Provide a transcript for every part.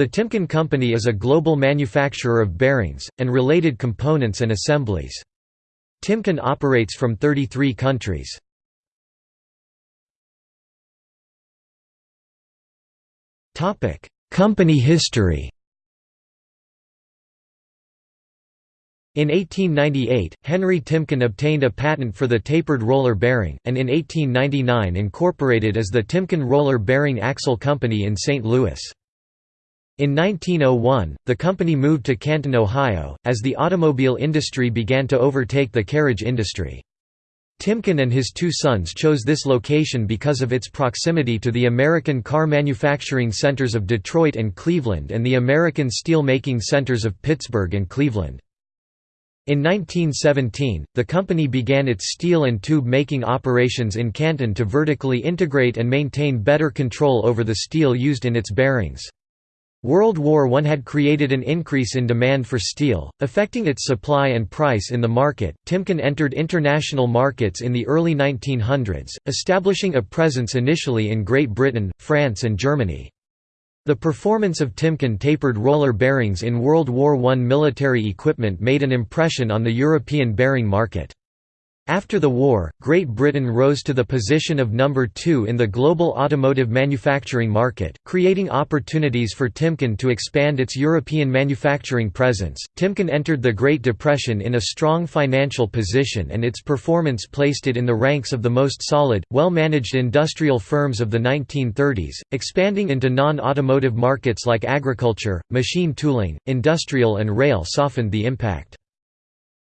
The Timken Company is a global manufacturer of bearings, and related components and assemblies. Timken operates from 33 countries. Company history In 1898, Henry Timken obtained a patent for the tapered roller bearing, and in 1899 incorporated as the Timken Roller Bearing Axle Company in St. Louis. In 1901, the company moved to Canton, Ohio, as the automobile industry began to overtake the carriage industry. Timken and his two sons chose this location because of its proximity to the American car manufacturing centers of Detroit and Cleveland and the American steel-making centers of Pittsburgh and Cleveland. In 1917, the company began its steel and tube making operations in Canton to vertically integrate and maintain better control over the steel used in its bearings. World War I had created an increase in demand for steel, affecting its supply and price in the market. Timken entered international markets in the early 1900s, establishing a presence initially in Great Britain, France, and Germany. The performance of Timken tapered roller bearings in World War I military equipment made an impression on the European bearing market. After the war, Great Britain rose to the position of number two in the global automotive manufacturing market, creating opportunities for Timken to expand its European manufacturing presence. Timken entered the Great Depression in a strong financial position and its performance placed it in the ranks of the most solid, well-managed industrial firms of the 1930s, expanding into non-automotive markets like agriculture, machine tooling, industrial and rail softened the impact.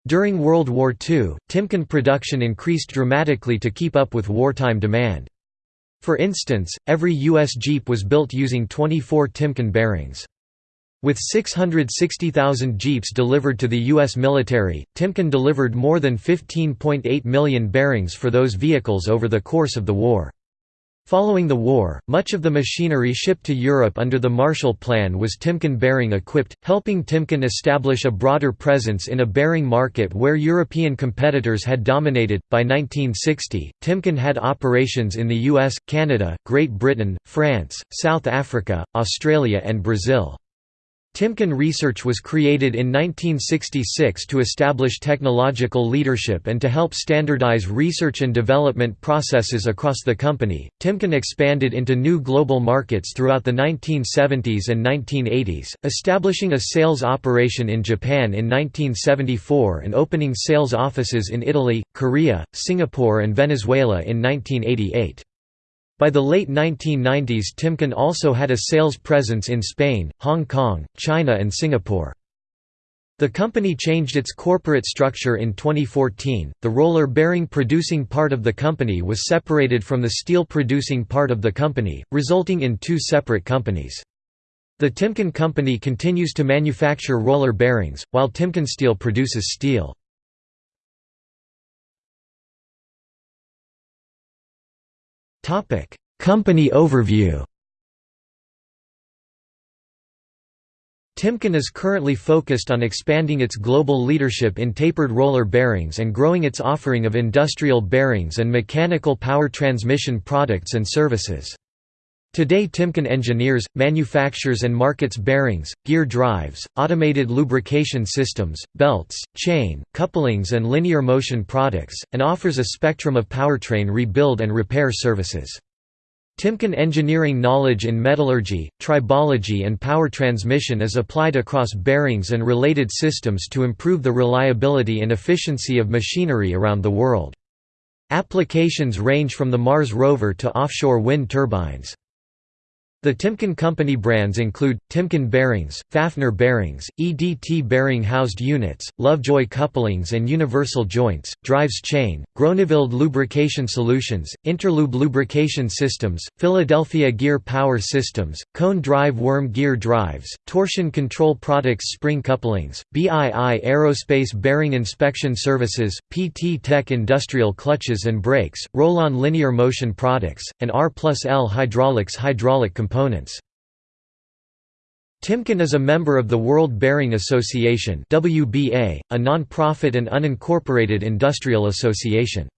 During World War II, Timken production increased dramatically to keep up with wartime demand. For instance, every U.S. Jeep was built using 24 Timken bearings. With 660,000 Jeeps delivered to the U.S. military, Timken delivered more than 15.8 million bearings for those vehicles over the course of the war. Following the war, much of the machinery shipped to Europe under the Marshall Plan was Timken bearing equipped, helping Timken establish a broader presence in a bearing market where European competitors had dominated. By 1960, Timken had operations in the US, Canada, Great Britain, France, South Africa, Australia, and Brazil. Timken Research was created in 1966 to establish technological leadership and to help standardize research and development processes across the company. Timken expanded into new global markets throughout the 1970s and 1980s, establishing a sales operation in Japan in 1974 and opening sales offices in Italy, Korea, Singapore, and Venezuela in 1988. By the late 1990s Timken also had a sales presence in Spain, Hong Kong, China and Singapore. The company changed its corporate structure in 2014. The roller bearing producing part of the company was separated from the steel producing part of the company, resulting in two separate companies. The Timken company continues to manufacture roller bearings, while Timken Steel produces steel. Company overview. Timken is currently focused on expanding its global leadership in tapered roller bearings and growing its offering of industrial bearings and mechanical power transmission products and services. Today Timken engineers, manufactures and markets bearings, gear drives, automated lubrication systems, belts, chain, couplings and linear motion products, and offers a spectrum of powertrain rebuild and repair services. Timken engineering knowledge in metallurgy, tribology and power transmission is applied across bearings and related systems to improve the reliability and efficiency of machinery around the world. Applications range from the Mars rover to offshore wind turbines. The Timken Company brands include, Timken Bearings, Fafnir Bearings, EDT Bearing Housed Units, Lovejoy Couplings and Universal Joints, Drives Chain, Groeneveld Lubrication Solutions, Interlube Lubrication Systems, Philadelphia Gear Power Systems, Cone Drive Worm Gear Drives, Torsion Control Products Spring Couplings, BII Aerospace Bearing Inspection Services, PT Tech Industrial Clutches and Brakes, Rollon Linear Motion Products, and R plus L Hydraulics Hydraulic Components components. Timken is a member of the World Bearing Association WBA, a non-profit and unincorporated industrial association.